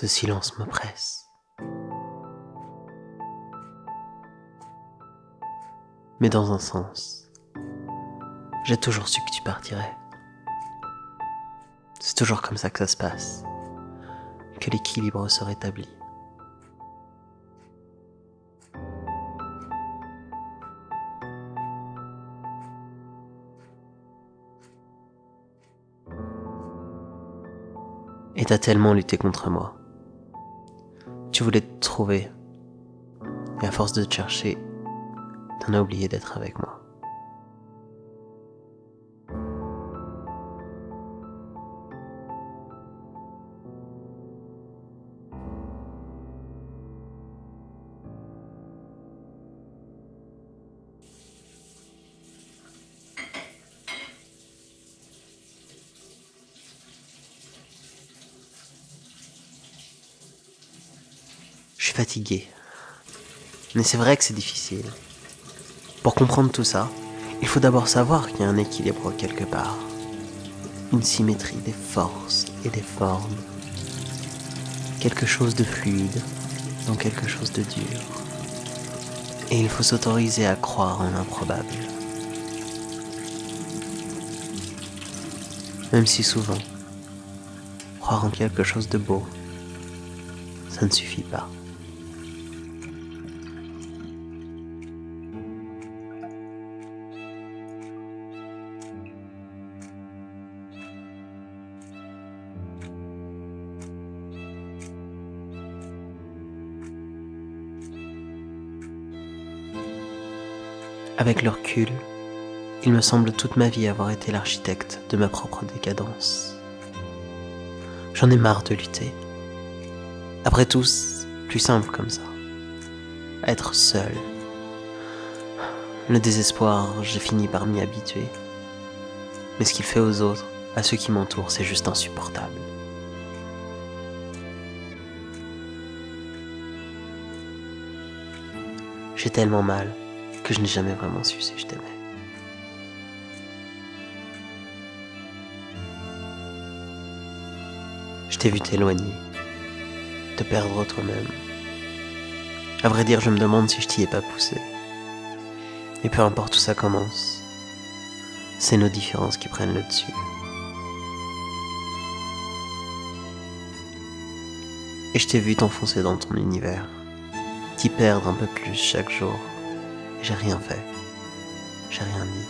Ce silence m'oppresse. Mais dans un sens, j'ai toujours su que tu partirais. C'est toujours comme ça que ça se passe, que l'équilibre se rétablit. Et t'as tellement lutté contre moi. Tu voulais te trouver. Et à force de te chercher, t'en as oublié d'être avec moi. Fatigué. Mais c'est vrai que c'est difficile. Pour comprendre tout ça, il faut d'abord savoir qu'il y a un équilibre quelque part. Une symétrie des forces et des formes. Quelque chose de fluide dans quelque chose de dur. Et il faut s'autoriser à croire en l'improbable. Même si souvent, croire en quelque chose de beau, ça ne suffit pas. Avec le recul, il me semble toute ma vie avoir été l'architecte de ma propre décadence. J'en ai marre de lutter. Après tout, plus simple comme ça. Être seul. Le désespoir, j'ai fini par m'y habituer. Mais ce qu'il fait aux autres, à ceux qui m'entourent, c'est juste insupportable. J'ai tellement mal que je n'ai jamais vraiment su si je t'aimais. Je t'ai vu t'éloigner, te perdre toi-même. À vrai dire, je me demande si je t'y ai pas poussé. Et peu importe où ça commence, c'est nos différences qui prennent le dessus. Et je t'ai vu t'enfoncer dans ton univers, t'y perdre un peu plus chaque jour. J'ai rien fait. J'ai rien dit.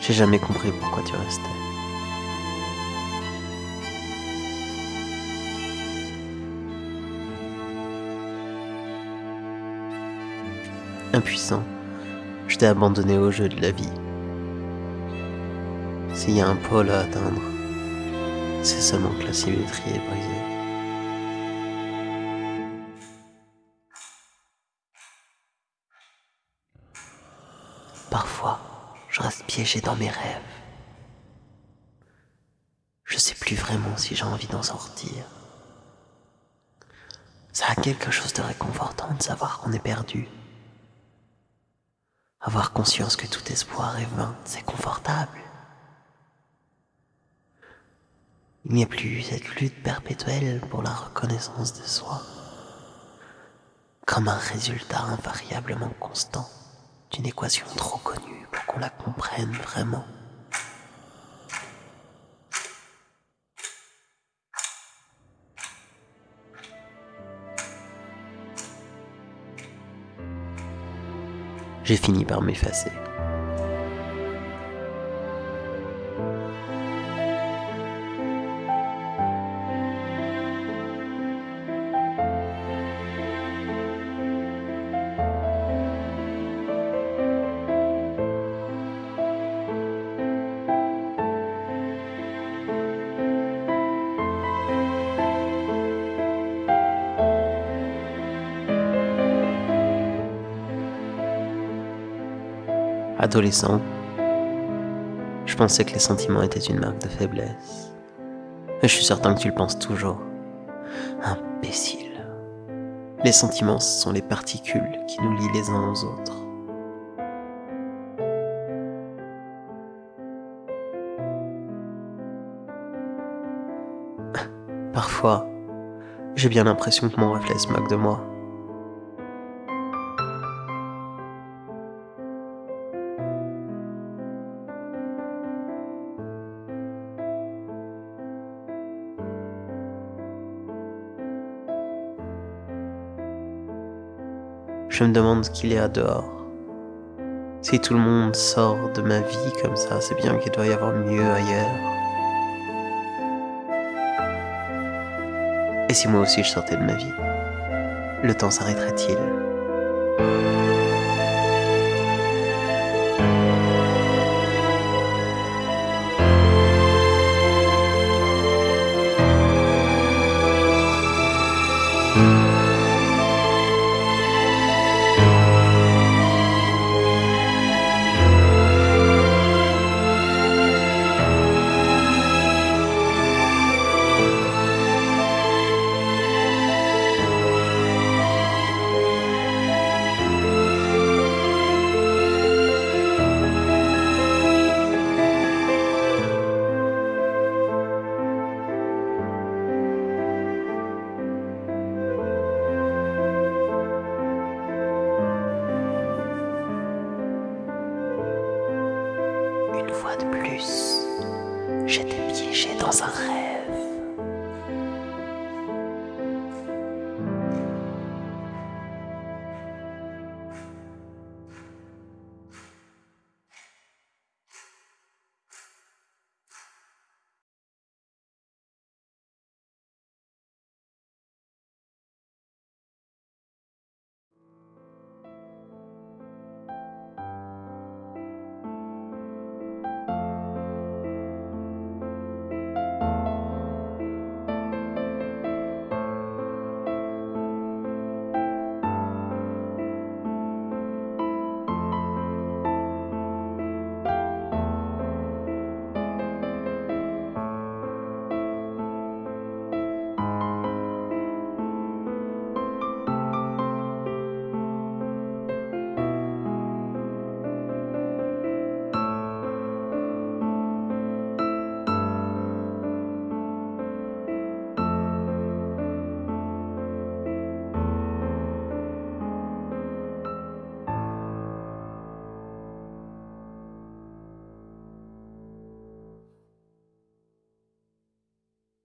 J'ai jamais compris pourquoi tu restais. Impuissant, je t'ai abandonné au jeu de la vie. S'il y a un pôle à atteindre, c'est seulement que la symétrie est brisée. Parfois, je reste piégé dans mes rêves. Je sais plus vraiment si j'ai envie d'en sortir. Ça a quelque chose de réconfortant de savoir qu'on est perdu. Avoir conscience que tout espoir est vain, c'est confortable. Il n'y a plus cette lutte perpétuelle pour la reconnaissance de soi, comme un résultat invariablement constant d'une équation trop connue pour qu'on la comprenne vraiment. J'ai fini par m'effacer. Adolescent, je pensais que les sentiments étaient une marque de faiblesse. Et je suis certain que tu le penses toujours. Imbécile. Les sentiments sont les particules qui nous lient les uns aux autres. Parfois, J'ai bien l'impression que mon reflet se moque de moi. Je me demande ce qu'il y a dehors. Si tout le monde sort de ma vie comme ça, c'est bien qu'il doit y avoir mieux ailleurs. Et si moi aussi je sortais de ma vie, le temps s'arrêterait-il? De plus,